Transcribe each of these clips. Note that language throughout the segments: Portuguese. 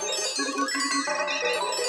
どうぞ。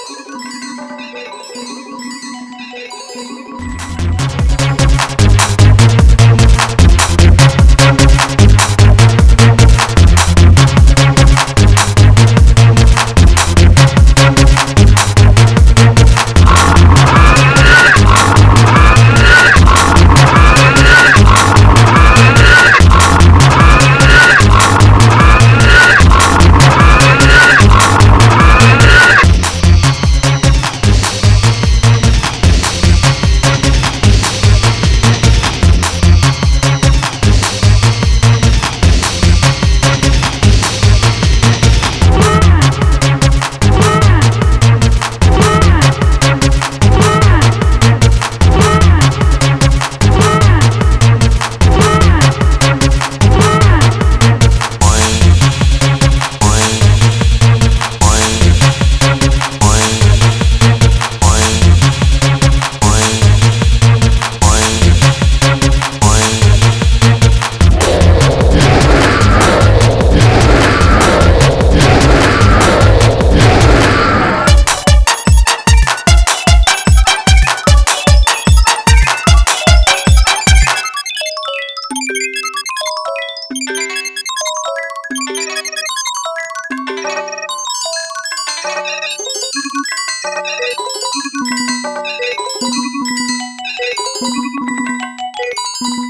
Thank you.